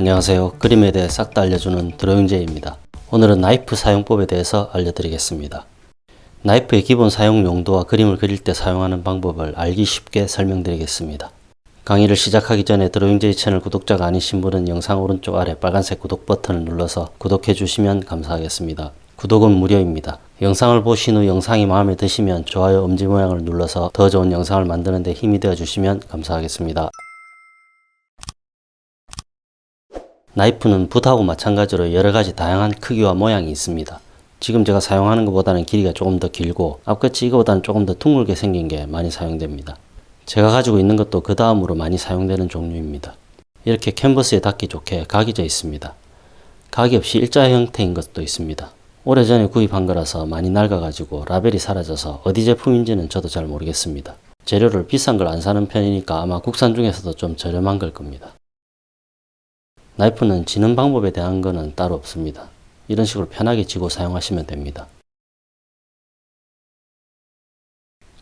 안녕하세요. 그림에 대해 싹 다 알려주는 드로잉제입니다. 오늘은 나이프 사용법에 대해서 알려드리겠습니다. 나이프의 기본 사용 용도와 그림을 그릴 때 사용하는 방법을 알기 쉽게 설명드리겠습니다. 강의를 시작하기 전에 드로잉제이 채널 구독자가 아니신 분은 영상 오른쪽 아래 빨간색 구독 버튼을 눌러서 구독해 주시면 감사하겠습니다. 구독은 무료입니다. 영상을 보신 후 영상이 마음에 드시면 좋아요 엄지 모양을 눌러서 더 좋은 영상을 만드는 데 힘이 되어 주시면 감사하겠습니다. 나이프는 붓하고 마찬가지로 여러가지 다양한 크기와 모양이 있습니다. 지금 제가 사용하는 것보다는 길이가 조금 더 길고 앞끝이 이거보다는 조금 더 둥글게 생긴 게 많이 사용됩니다. 제가 가지고 있는 것도 그 다음으로 많이 사용되는 종류입니다. 이렇게 캔버스에 닿기 좋게 각이 져 있습니다. 각이 없이 일자 형태인 것도 있습니다. 오래전에 구입한 거라서 많이 낡아가지고 라벨이 사라져서 어디 제품인지는 저도 잘 모르겠습니다. 재료를 비싼 걸 안 사는 편이니까 아마 국산 중에서도 좀 저렴한 걸 겁니다. 나이프는 쥐는 방법에 대한 거는 따로 없습니다. 이런 식으로 편하게 쥐고 사용하시면 됩니다.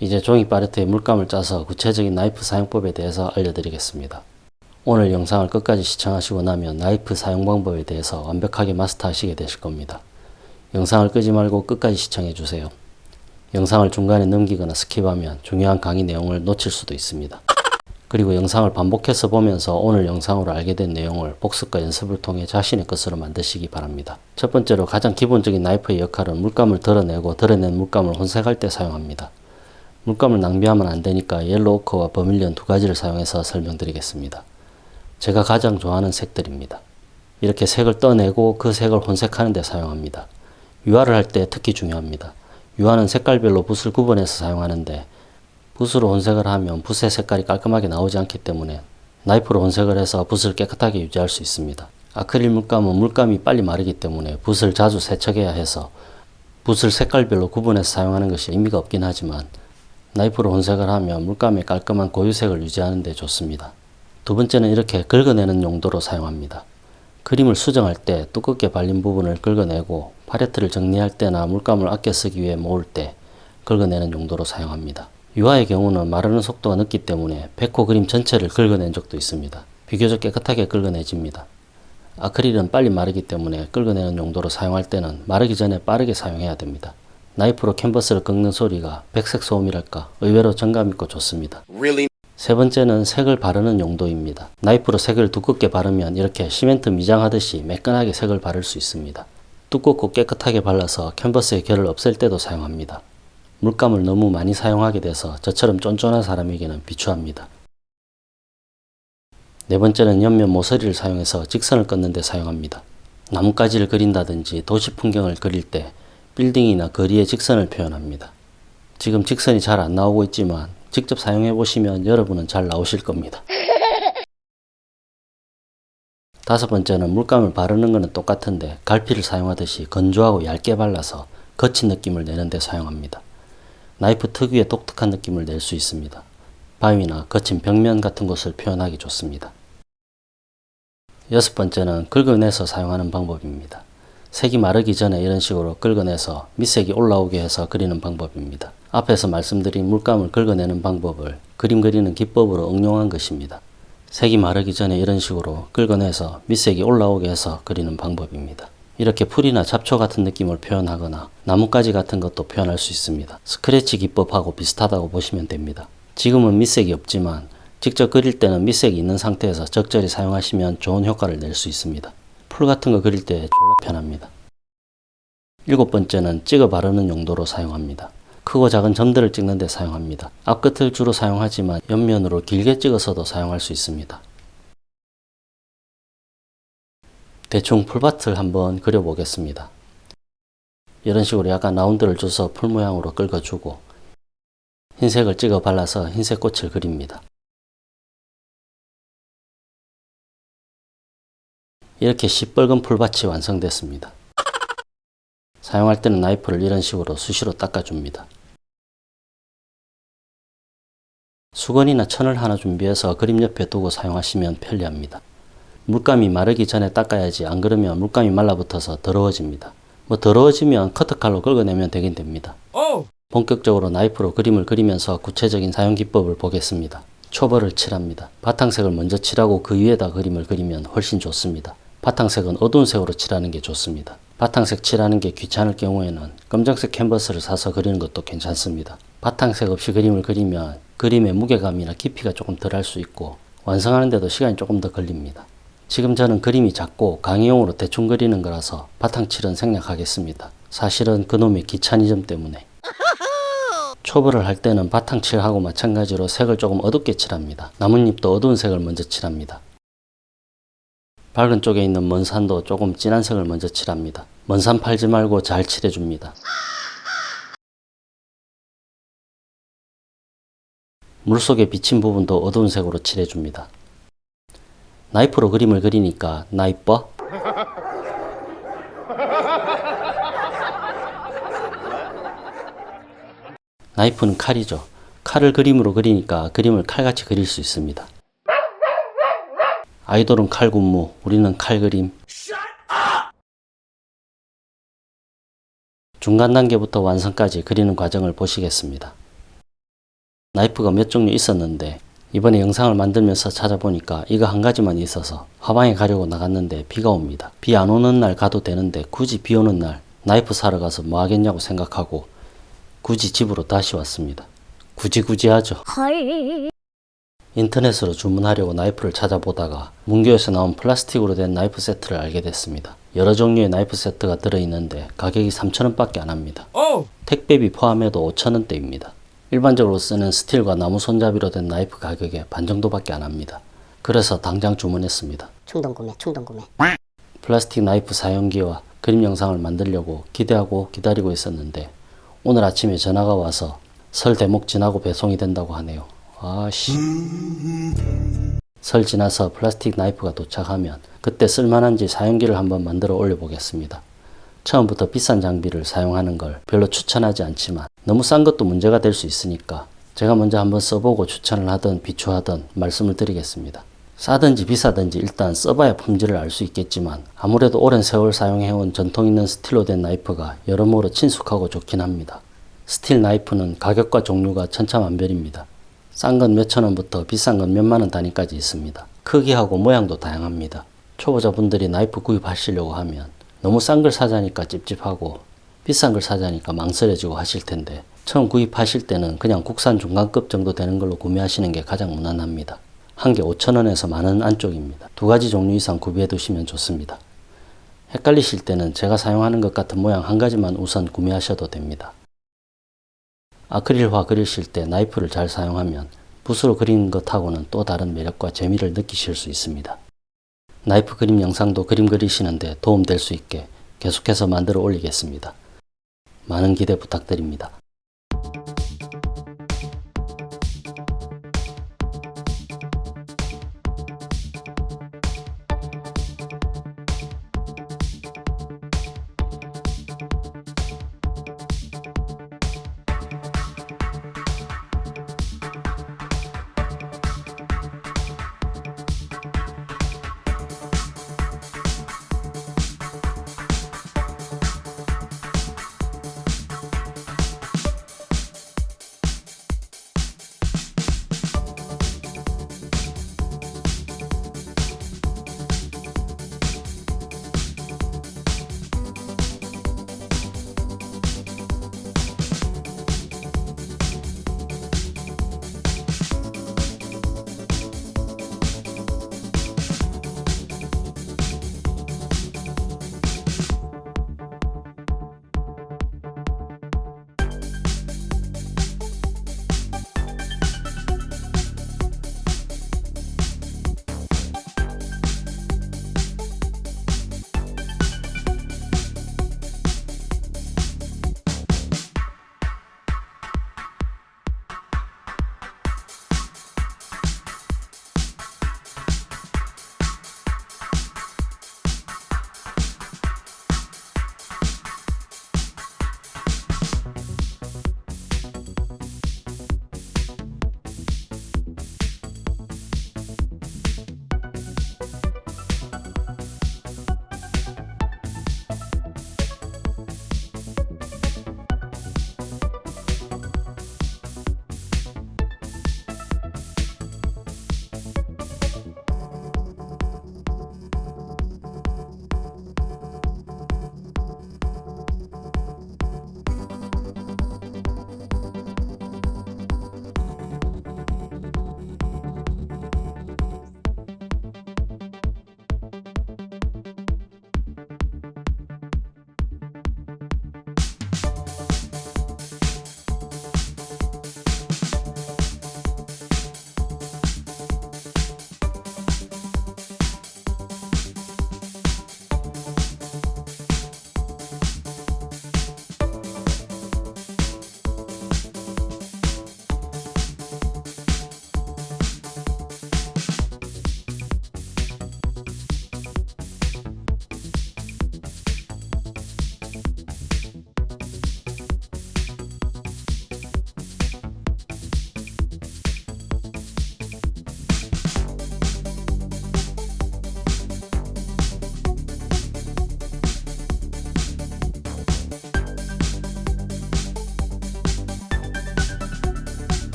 이제 종이 팔레트에 물감을 짜서 구체적인 나이프 사용법에 대해서 알려드리겠습니다. 오늘 영상을 끝까지 시청하시고 나면 나이프 사용 방법에 대해서 완벽하게 마스터하시게 되실 겁니다. 영상을 끄지 말고 끝까지 시청해 주세요. 영상을 중간에 넘기거나 스킵하면 중요한 강의 내용을 놓칠 수도 있습니다. 그리고 영상을 반복해서 보면서 오늘 영상으로 알게 된 내용을 복습과 연습을 통해 자신의 것으로 만드시기 바랍니다. 첫 번째로 가장 기본적인 나이프의 역할은 물감을 덜어내고 덜어낸 물감을 혼색할 때 사용합니다. 물감을 낭비하면 안 되니까 옐로우 오커와 버밀리언 두 가지를 사용해서 설명드리겠습니다. 제가 가장 좋아하는 색들입니다. 이렇게 색을 떠내고 그 색을 혼색하는 데 사용합니다. 유화를 할 때 특히 중요합니다. 유화는 색깔별로 붓을 구분해서 사용하는데 붓으로 혼색을 하면 붓의 색깔이 깔끔하게 나오지 않기 때문에 나이프로 혼색을 해서 붓을 깨끗하게 유지할 수 있습니다. 아크릴 물감은 물감이 빨리 마르기 때문에 붓을 자주 세척해야 해서 붓을 색깔별로 구분해서 사용하는 것이 의미가 없긴 하지만 나이프로 혼색을 하면 물감의 깔끔한 고유색을 유지하는 데 좋습니다. 두 번째는 이렇게 긁어내는 용도로 사용합니다. 그림을 수정할 때 두껍게 발린 부분을 긁어내고 팔레트를 정리할 때나 물감을 아껴 쓰기 위해 모을 때 긁어내는 용도로 사용합니다. 유화의 경우는 마르는 속도가 늦기 때문에 백호 그림 전체를 긁어낸 적도 있습니다. 비교적 깨끗하게 긁어내집니다. 아크릴은 빨리 마르기 때문에 긁어내는 용도로 사용할 때는 마르기 전에 빠르게 사용해야 됩니다. 나이프로 캔버스를 긁는 소리가 백색 소음이랄까 의외로 정감있고 좋습니다. Really? 세 번째는 색을 바르는 용도입니다. 나이프로 색을 두껍게 바르면 이렇게 시멘트 미장하듯이 매끈하게 색을 바를 수 있습니다. 두껍고 깨끗하게 발라서 캔버스의 결을 없앨 때도 사용합니다. 물감을 너무 많이 사용하게 돼서 저처럼 쫀쫀한 사람에게는 비추합니다. 네 번째는 옆면 모서리를 사용해서 직선을 끊는 데 사용합니다. 나뭇가지를 그린다든지 도시 풍경을 그릴 때 빌딩이나 거리의 직선을 표현합니다. 지금 직선이 잘 안 나오고 있지만 직접 사용해 보시면 여러분은 잘 나오실 겁니다. 다섯 번째는 물감을 바르는 것은 똑같은데 갈피를 사용하듯이 건조하고 얇게 발라서 거친 느낌을 내는 데 사용합니다. 나이프 특유의 독특한 느낌을 낼 수 있습니다. 바위나 거친 벽면 같은 곳을 표현하기 좋습니다. 여섯 번째는 긁어내서 사용하는 방법입니다. 색이 마르기 전에 이런 식으로 긁어내서 밑색이 올라오게 해서 그리는 방법입니다. 앞에서 말씀드린 물감을 긁어내는 방법을 그림 그리는 기법으로 응용한 것입니다. 색이 마르기 전에 이런 식으로 긁어내서 밑색이 올라오게 해서 그리는 방법입니다. 이렇게 풀이나 잡초 같은 느낌을 표현하거나 나뭇가지 같은 것도 표현할 수 있습니다. 스크래치 기법하고 비슷하다고 보시면 됩니다. 지금은 밑색이 없지만 직접 그릴 때는 밑색이 있는 상태에서 적절히 사용하시면 좋은 효과를 낼 수 있습니다. 풀 같은 거 그릴 때 졸라 편합니다. 일곱 번째는 찍어 바르는 용도로 사용합니다. 크고 작은 점들을 찍는 데 사용합니다. 앞끝을 주로 사용하지만 옆면으로 길게 찍어서도 사용할 수 있습니다. 대충 풀밭을 한번 그려보겠습니다. 이런 식으로 약간 라운드를 줘서 풀 모양으로 긁어주고 흰색을 찍어 발라서 흰색 꽃을 그립니다. 이렇게 시뻘건 풀밭이 완성됐습니다. 사용할 때는 나이프를 이런 식으로 수시로 닦아줍니다. 수건이나 천을 하나 준비해서 그림 옆에 두고 사용하시면 편리합니다. 물감이 마르기 전에 닦아야지 안 그러면 물감이 말라붙어서 더러워집니다. 뭐 더러워지면 커터칼로 긁어내면 되긴 됩니다. 본격적으로 나이프로 그림을 그리면서 구체적인 사용 기법을 보겠습니다. 초벌을 칠합니다. 바탕색을 먼저 칠하고 그 위에다 그림을 그리면 훨씬 좋습니다. 바탕색은 어두운 색으로 칠하는 게 좋습니다. 바탕색 칠하는 게 귀찮을 경우에는 검정색 캔버스를 사서 그리는 것도 괜찮습니다. 바탕색 없이 그림을 그리면 그림의 무게감이나 깊이가 조금 덜 할 수 있고 완성하는데도 시간이 조금 더 걸립니다. 지금 저는 그림이 작고 강의용으로 대충 그리는 거라서 바탕칠은 생략하겠습니다. 사실은 그놈의 귀차니즘 때문에 초벌을 할 때는 바탕칠하고 마찬가지로 색을 조금 어둡게 칠합니다. 나뭇잎도 어두운 색을 먼저 칠합니다. 밝은 쪽에 있는 먼 산도 조금 진한 색을 먼저 칠합니다. 먼산 팔지 말고 잘 칠해줍니다. 물속에 비친 부분도 어두운 색으로 칠해줍니다. 나이프로 그림을 그리니까 나 이뻐? 나이프는 칼이죠. 칼을 그림으로 그리니까 그림을 칼같이 그릴 수 있습니다. 아이돌은 칼 군무, 우리는 칼 그림. 중간 단계부터 완성까지 그리는 과정을 보시겠습니다. 나이프가 몇 종류 있었는데 이번에 영상을 만들면서 찾아보니까 이거 한 가지만 있어서 화방에 가려고 나갔는데 비가 옵니다. 비 안 오는 날 가도 되는데 굳이 비 오는 날 나이프 사러 가서 뭐 하겠냐고 생각하고 굳이 집으로 다시 왔습니다. 굳이 굳이 하죠. 인터넷으로 주문하려고 나이프를 찾아보다가 문교에서 나온 플라스틱으로 된 나이프 세트를 알게 됐습니다. 여러 종류의 나이프 세트가 들어있는데 가격이 3,000원 밖에 안 합니다. 택배비 포함해도 5,000원대입니다. 일반적으로 쓰는 스틸과 나무 손잡이로 된 나이프 가격의 반 정도밖에 안 합니다. 그래서 당장 주문했습니다. 충동 구매, 충동 구매. 플라스틱 나이프 사용기와 그림 영상을 만들려고 기대하고 기다리고 있었는데 오늘 아침에 전화가 와서 설 대목 지나고 배송이 된다고 하네요. 아씨. 설 지나서 플라스틱 나이프가 도착하면 그때 쓸만한지 사용기를 한번 만들어 올려보겠습니다. 처음부터 비싼 장비를 사용하는 걸 별로 추천하지 않지만 너무 싼 것도 문제가 될 수 있으니까 제가 먼저 한번 써보고 추천을 하든 비추하든 말씀을 드리겠습니다. 싸든지 비싸든지 일단 써봐야 품질을 알 수 있겠지만 아무래도 오랜 세월 사용해온 전통 있는 스틸로 된 나이프가 여러모로 친숙하고 좋긴 합니다. 스틸 나이프는 가격과 종류가 천차만별입니다. 싼 건 몇천 원부터 비싼 건 몇만 원 단위까지 있습니다. 크기하고 모양도 다양합니다. 초보자분들이 나이프 구입하시려고 하면 너무 싼 걸 사자니까 찝찝하고 비싼 걸 사자니까 망설여지고 하실 텐데 처음 구입하실 때는 그냥 국산 중간급 정도 되는 걸로 구매하시는 게 가장 무난합니다. 한 개 5천원에서 만원 안쪽입니다. 두 가지 종류 이상 구비해 두시면 좋습니다. 헷갈리실 때는 제가 사용하는 것 같은 모양 한 가지만 우선 구매하셔도 됩니다. 아크릴화 그리실 때 나이프를 잘 사용하면 붓으로 그리는 것하고는 또 다른 매력과 재미를 느끼실 수 있습니다. 나이프 그림 영상도 그림 그리시는데 도움될 수 있게 계속해서 만들어 올리겠습니다. 많은 기대 부탁드립니다.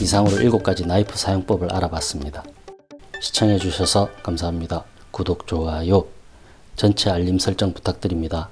이상으로 7가지 나이프 사용법을 알아봤습니다. 시청해주셔서 감사합니다. 구독, 좋아요, 전체 알림 설정 부탁드립니다.